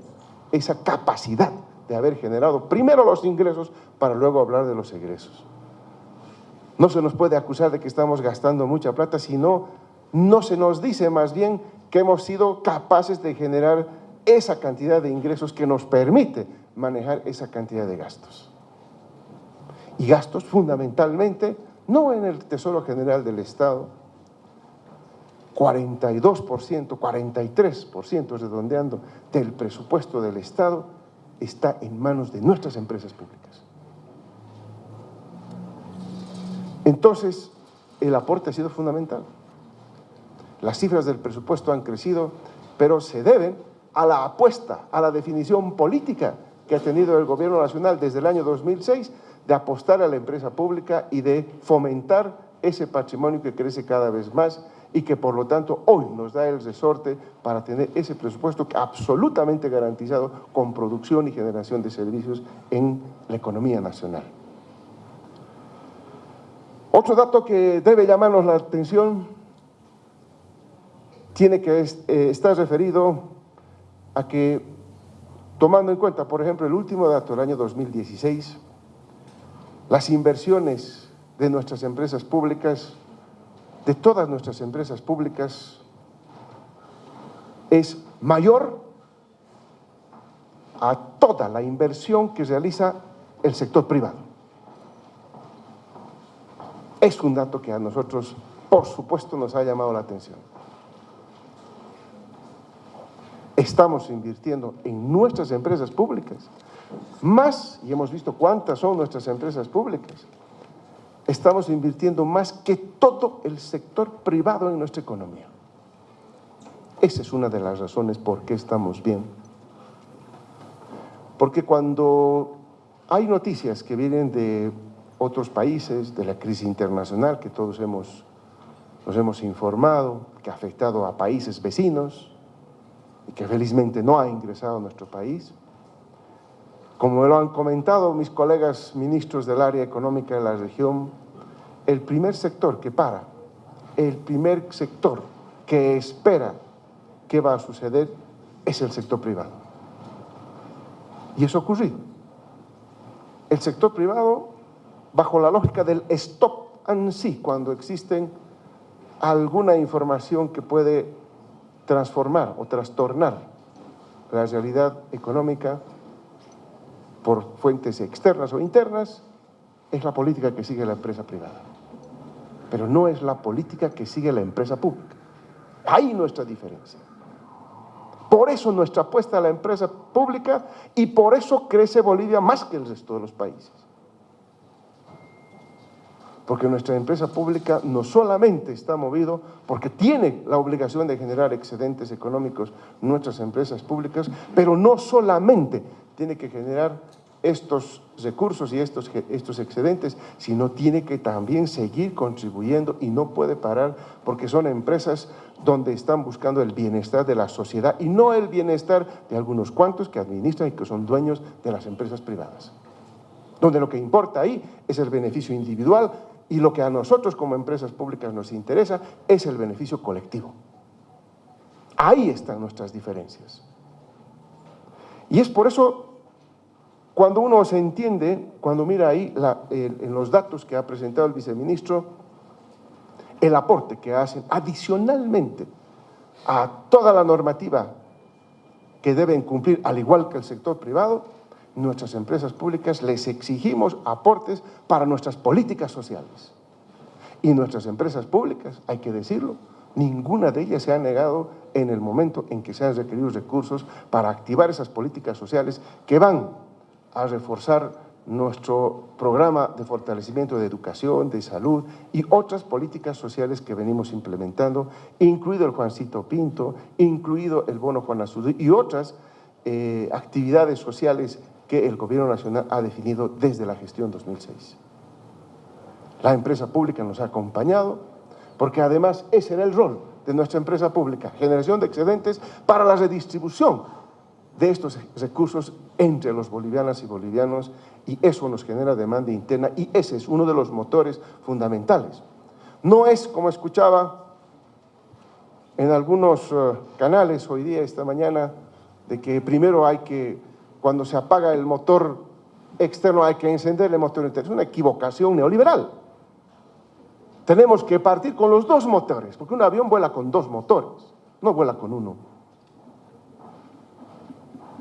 esa capacidad de haber generado primero los ingresos para luego hablar de los egresos. No se nos puede acusar de que estamos gastando mucha plata, sino no se nos dice más bien que hemos sido capaces de generar esa cantidad de ingresos que nos permite manejar esa cantidad de gastos. Y gastos fundamentalmente no en el Tesoro General del Estado, 42%, 43% redondeando del presupuesto del Estado está en manos de nuestras empresas públicas. Entonces, el aporte ha sido fundamental. Las cifras del presupuesto han crecido, pero se deben a la apuesta, a la definición política que ha tenido el Gobierno Nacional desde el año 2006 de apostar a la empresa pública y de fomentar ese patrimonio que crece cada vez más y que por lo tanto hoy nos da el resorte para tener ese presupuesto absolutamente garantizado con producción y generación de servicios en la economía nacional. Otro dato que debe llamarnos la atención tiene que eh, estar referido a que, tomando en cuenta, por ejemplo, el último dato del año 2016, las inversiones de nuestras empresas públicas de todas nuestras empresas públicas es mayor a toda la inversión que realiza el sector privado. Es un dato que a nosotros, por supuesto, nos ha llamado la atención. Estamos invirtiendo en nuestras empresas públicas más, y hemos visto cuántas son nuestras empresas públicas, estamos invirtiendo más que todo el sector privado en nuestra economía. Esa es una de las razones por qué estamos bien. Porque cuando hay noticias que vienen de otros países, de la crisis internacional que todos hemos, nos hemos informado, que ha afectado a países vecinos y que felizmente no ha ingresado a nuestro país, como lo han comentado mis colegas ministros del área económica de la región, el primer sector que para, el primer sector que espera qué va a suceder es el sector privado. Y eso ha ocurrido. El sector privado, bajo la lógica del stop and see, cuando existen alguna información que puede transformar o trastornar la realidad económica, por fuentes externas o internas, es la política que sigue la empresa privada. Pero no es la política que sigue la empresa pública. Ahí nuestra diferencia. Por eso nuestra apuesta a la empresa pública y por eso crece Bolivia más que el resto de los países. Porque nuestra empresa pública no solamente está movido porque tiene la obligación de generar excedentes económicos nuestras empresas públicas, pero no solamente tiene que generar estos recursos y estos, estos excedentes, sino tiene que también seguir contribuyendo y no puede parar porque son empresas donde están buscando el bienestar de la sociedad y no el bienestar de algunos cuantos que administran y que son dueños de las empresas privadas. Donde lo que importa ahí es el beneficio individual y lo que a nosotros como empresas públicas nos interesa es el beneficio colectivo. Ahí están nuestras diferencias. Y es por eso cuando uno se entiende, cuando mira ahí en los datos que ha presentado el viceministro, el aporte que hacen adicionalmente a toda la normativa que deben cumplir, al igual que el sector privado, nuestras empresas públicas les exigimos aportes para nuestras políticas sociales. Y nuestras empresas públicas, hay que decirlo, ninguna de ellas se ha negado en el momento en que se han requerido recursos para activar esas políticas sociales que van a reforzar nuestro programa de fortalecimiento de educación, de salud y otras políticas sociales que venimos implementando, incluido el Juancito Pinto, incluido el Bono Juan Azul y otras eh, actividades sociales que el Gobierno Nacional ha definido desde la gestión 2006. La empresa pública nos ha acompañado porque además ese era el rol de nuestra empresa pública, generación de excedentes para la redistribución de estos recursos entre los bolivianas y bolivianos y eso nos genera demanda interna y ese es uno de los motores fundamentales. No es, como escuchaba en algunos eh, canales hoy día, esta mañana, de que primero hay que, cuando se apaga el motor externo, hay que encender el motor interno. Es una equivocación neoliberal. Tenemos que partir con los dos motores, porque un avión vuela con dos motores, no vuela con uno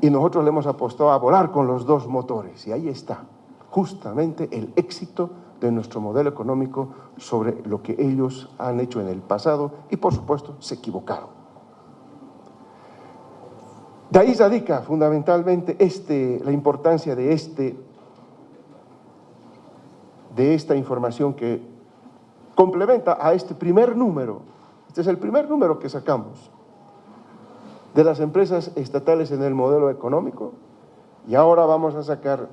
y nosotros le hemos apostado a volar con los dos motores y ahí está justamente el éxito de nuestro modelo económico sobre lo que ellos han hecho en el pasado y por supuesto se equivocaron. De ahí radica fundamentalmente este, la importancia de, este, de esta información que complementa a este primer número. Este es el primer número que sacamos de las empresas estatales en el modelo económico y ahora vamos a sacar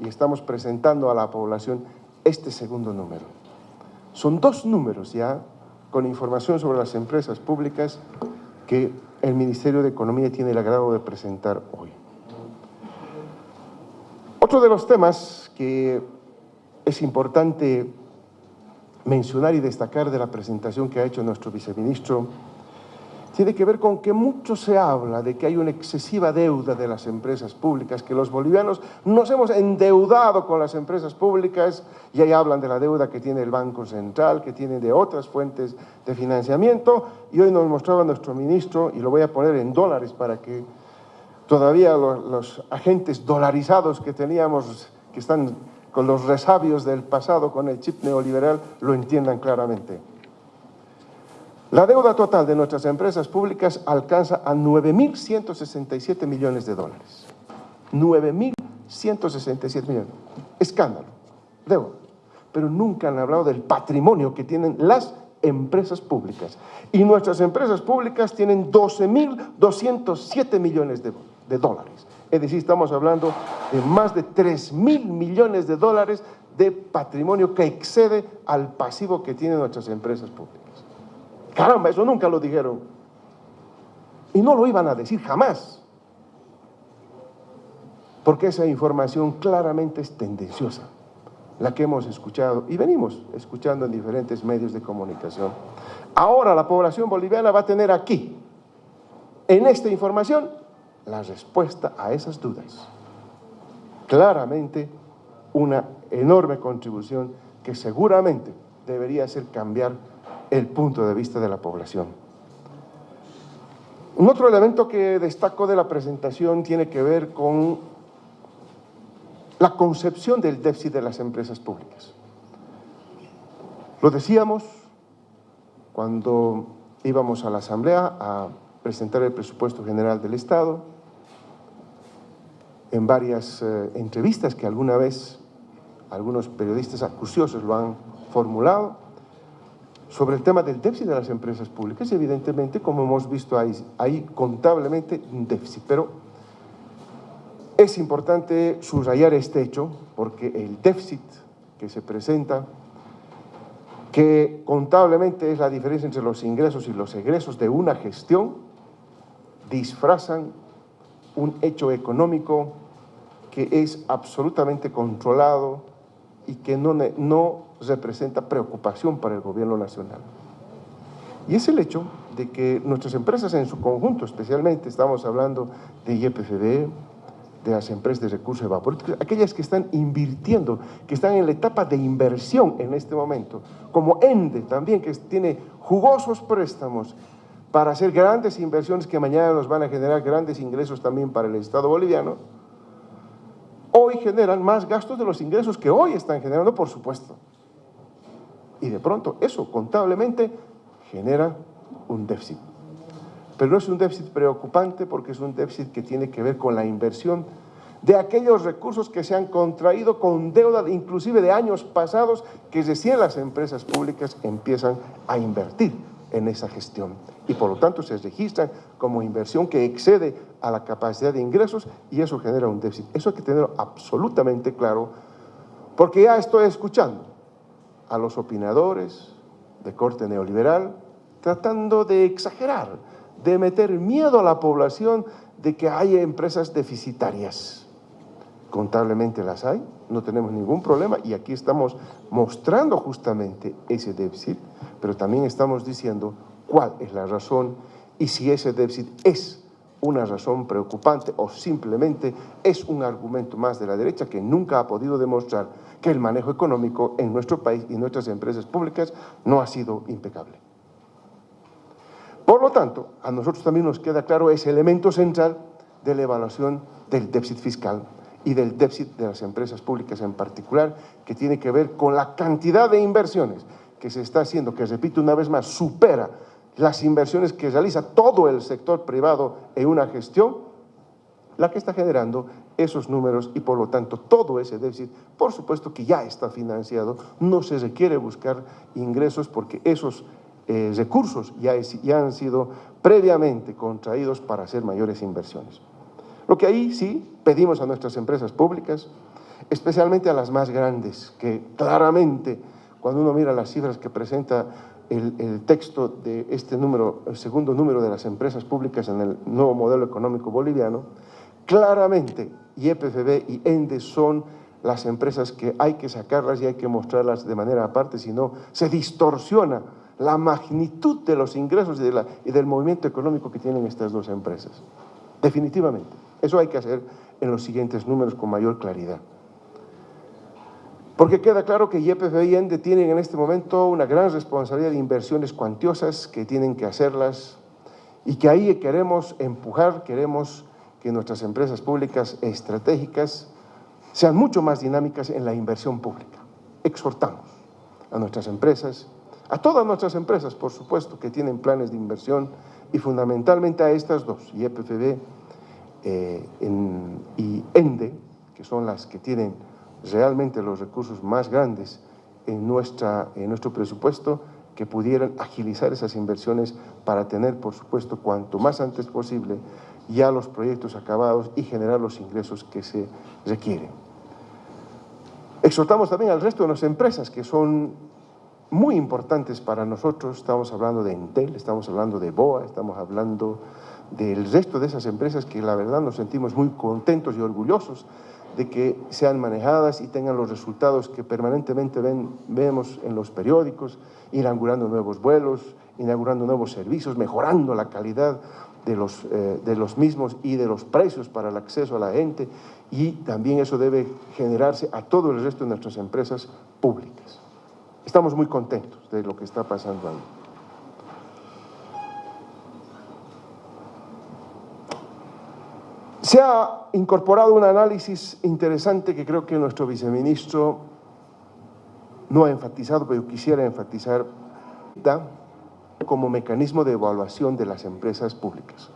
y estamos presentando a la población este segundo número. Son dos números ya con información sobre las empresas públicas que el Ministerio de Economía tiene el agrado de presentar hoy. Otro de los temas que es importante mencionar y destacar de la presentación que ha hecho nuestro viceministro tiene que ver con que mucho se habla de que hay una excesiva deuda de las empresas públicas, que los bolivianos nos hemos endeudado con las empresas públicas y ahí hablan de la deuda que tiene el Banco Central, que tiene de otras fuentes de financiamiento y hoy nos mostraba nuestro ministro, y lo voy a poner en dólares para que todavía los, agentes dolarizados que teníamos, que están con los resabios del pasado, con el chip neoliberal, lo entiendan claramente. La deuda total de nuestras empresas públicas alcanza a 9.167 millones de dólares. 9.167 millones. Escándalo, deuda. Pero nunca han hablado del patrimonio que tienen las empresas públicas. Y nuestras empresas públicas tienen 12.207 millones de, dólares. Es decir, estamos hablando de más de 3.000 millones de dólares de patrimonio que excede al pasivo que tienen nuestras empresas públicas. Caramba, eso nunca lo dijeron. Y no lo iban a decir jamás. Porque esa información claramente es tendenciosa, la que hemos escuchado y venimos escuchando en diferentes medios de comunicación. Ahora la población boliviana va a tener aquí, en esta información, la respuesta a esas dudas. Claramente una enorme contribución que seguramente debería hacer cambiar el punto de vista de la población. Un otro elemento que destaco de la presentación tiene que ver con la concepción del déficit de las empresas públicas. Lo decíamos cuando íbamos a la Asamblea a presentar el presupuesto general del Estado, en varias eh, entrevistas que alguna vez algunos periodistas acuciosos lo han formulado, sobre el tema del déficit de las empresas públicas, evidentemente, como hemos visto ahí, contablemente un déficit, pero es importante subrayar este hecho porque el déficit que se presenta, que contablemente es la diferencia entre los ingresos y los egresos de una gestión, disfrazan un hecho económico que es absolutamente controlado y que no, no representa preocupación para el gobierno nacional. Y es el hecho de que nuestras empresas en su conjunto, especialmente estamos hablando de IEPFB, de las empresas de recursos evaporativos, aquellas que están invirtiendo, que están en la etapa de inversión en este momento, como ENDE también, que tiene jugosos préstamos para hacer grandes inversiones que mañana nos van a generar grandes ingresos también para el Estado boliviano, hoy generan más gastos de los ingresos que hoy están generando, por supuesto. Y de pronto eso contablemente genera un déficit. Pero no es un déficit preocupante porque es un déficit que tiene que ver con la inversión de aquellos recursos que se han contraído con deuda inclusive de años pasados que recién las empresas públicas empiezan a invertir en esa gestión y por lo tanto se registran como inversión que excede a la capacidad de ingresos y eso genera un déficit. Eso hay que tenerlo absolutamente claro porque ya estoy escuchando a los opinadores de corte neoliberal, tratando de exagerar, de meter miedo a la población de que hay empresas deficitarias. Contablemente las hay, no tenemos ningún problema y aquí estamos mostrando justamente ese déficit, pero también estamos diciendo cuál es la razón y si ese déficit es una razón preocupante o simplemente es un argumento más de la derecha que nunca ha podido demostrar que el manejo económico en nuestro país y nuestras empresas públicas no ha sido impecable. Por lo tanto, a nosotros también nos queda claro ese elemento central de la evaluación del déficit fiscal y del déficit de las empresas públicas en particular, que tiene que ver con la cantidad de inversiones que se está haciendo, que repito una vez más, supera las inversiones que realiza todo el sector privado en una gestión, la que está generando esos números y por lo tanto todo ese déficit, por supuesto que ya está financiado, no se requiere buscar ingresos porque esos eh, recursos ya, ya han sido previamente contraídos para hacer mayores inversiones. Lo que ahí sí pedimos a nuestras empresas públicas, especialmente a las más grandes, que claramente cuando uno mira las cifras que presenta el, texto de este número, el segundo número de las empresas públicas en el nuevo modelo económico boliviano, claramente YPFB y ENDE son las empresas que hay que sacarlas y hay que mostrarlas de manera aparte, si no se distorsiona la magnitud de los ingresos y, del movimiento económico que tienen estas dos empresas. Definitivamente. Eso hay que hacer en los siguientes números con mayor claridad. Porque queda claro que YPF y ENDE tienen en este momento una gran responsabilidad de inversiones cuantiosas que tienen que hacerlas y que ahí queremos empujar, queremos que nuestras empresas públicas estratégicas sean mucho más dinámicas en la inversión pública. Exhortamos a nuestras empresas, a todas nuestras empresas, por supuesto, que tienen planes de inversión y fundamentalmente a estas dos, YPFB eh, y ENDE, que son las que tienen realmente los recursos más grandes en, nuestra, en nuestro presupuesto que pudieran agilizar esas inversiones para tener, por supuesto, cuanto más antes posible ya los proyectos acabados y generar los ingresos que se requieren. Exhortamos también al resto de las empresas que son muy importantes para nosotros, estamos hablando de Entel, estamos hablando de BOA, estamos hablando del resto de esas empresas que la verdad nos sentimos muy contentos y orgullosos de que sean manejadas y tengan los resultados que permanentemente vemos en los periódicos, inaugurando nuevos vuelos, inaugurando nuevos servicios, mejorando la calidad de los, eh, de los mismos y de los precios para el acceso a la gente y también eso debe generarse a todo el resto de nuestras empresas públicas. Estamos muy contentos de lo que está pasando ahí. Se ha incorporado un análisis interesante que creo que nuestro viceministro no ha enfatizado, pero quisiera enfatizar como mecanismo de evaluación de las empresas públicas.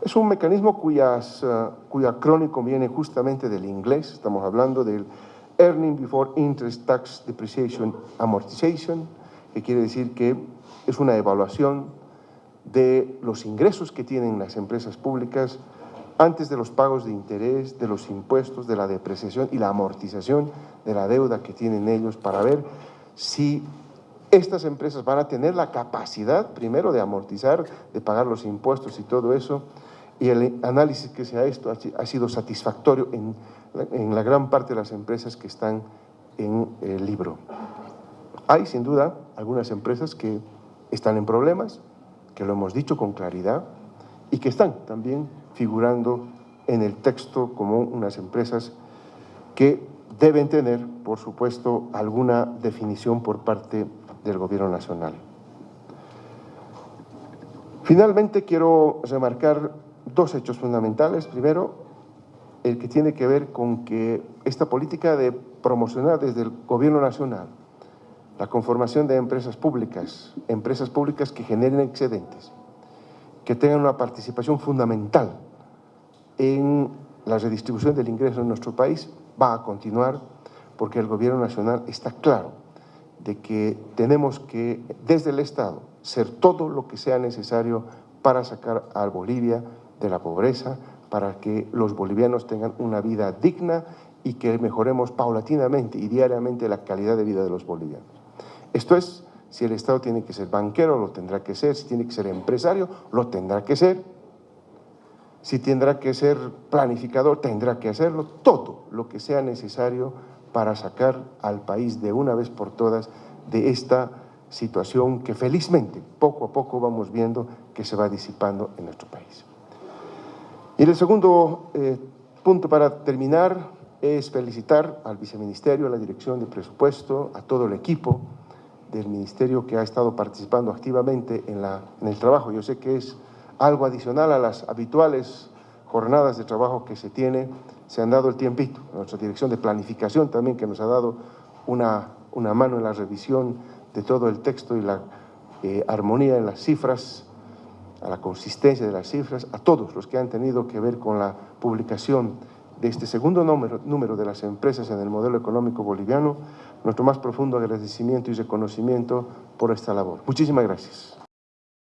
Es un mecanismo cuyas, uh, cuya crónico viene justamente del inglés, estamos hablando del Earning Before Interest Tax Depreciation Amortization, que quiere decir que es una evaluación de los ingresos que tienen las empresas públicas antes de los pagos de interés, de los impuestos, de la depreciación y la amortización de la deuda que tienen ellos para ver si estas empresas van a tener la capacidad, primero, de amortizar, de pagar los impuestos y todo eso, y el análisis que se ha hecho ha sido satisfactorio en, en la gran parte de las empresas que están en el libro. Hay, sin duda, algunas empresas que están en problemas, que lo hemos dicho con claridad, y que están también figurando en el texto como unas empresas que deben tener, por supuesto, alguna definición por parte del Gobierno Nacional. Finalmente, quiero remarcar dos hechos fundamentales. Primero, el que tiene que ver con que esta política de promocionar desde el Gobierno Nacional la conformación de empresas públicas, empresas públicas que generen excedentes, que tengan una participación fundamental en la redistribución del ingreso en nuestro país, va a continuar porque el Gobierno Nacional está claro de que tenemos que, desde el Estado, ser todo lo que sea necesario para sacar a Bolivia de la pobreza, para que los bolivianos tengan una vida digna y que mejoremos paulatinamente y diariamente la calidad de vida de los bolivianos. Esto es si el Estado tiene que ser banquero, lo tendrá que ser. Si tiene que ser empresario, lo tendrá que ser. Si tendrá que ser planificador, tendrá que hacerlo. Todo lo que sea necesario para sacar al país de una vez por todas de esta situación que felizmente poco a poco vamos viendo que se va disipando en nuestro país. Y el segundo eh, punto para terminar es felicitar al viceministerio, a la dirección de presupuesto, a todo el equipo, del Ministerio que ha estado participando activamente en, la, en el trabajo. Yo sé que es algo adicional a las habituales jornadas de trabajo que se tiene, se han dado el tiempito. Nuestra dirección de planificación también que nos ha dado una, una mano en la revisión de todo el texto y la eh, armonía en las cifras, a la consistencia de las cifras, a todos los que han tenido que ver con la publicación de este segundo número, número de las empresas en el modelo económico boliviano, nuestro más profundo agradecimiento y reconocimiento por esta labor. Muchísimas gracias.